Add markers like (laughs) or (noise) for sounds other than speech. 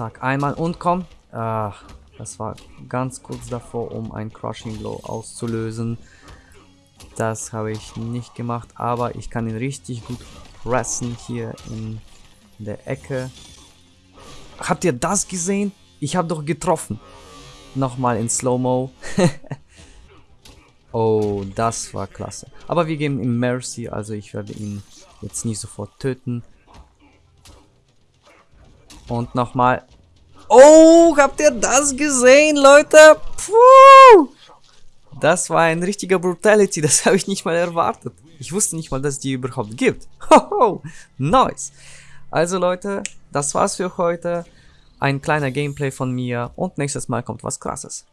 Zack, einmal und komm. Ach, das war ganz kurz davor, um ein Crushing Blow auszulösen. Das habe ich nicht gemacht, aber ich kann ihn richtig gut pressen hier in der Ecke. Habt ihr das gesehen? Ich habe doch getroffen. Nochmal in Slow-Mo. (laughs) oh, das war klasse. Aber wir geben ihm Mercy, also ich werde ihn jetzt nicht sofort töten. Und nochmal. Oh, habt ihr das gesehen, Leute? Puh! Das war ein richtiger Brutality, das habe ich nicht mal erwartet. Ich wusste nicht mal, dass es die überhaupt gibt. (laughs) Hoho, nice. Also Leute, das war's für heute. Ein kleiner Gameplay von mir und nächstes Mal kommt was krasses.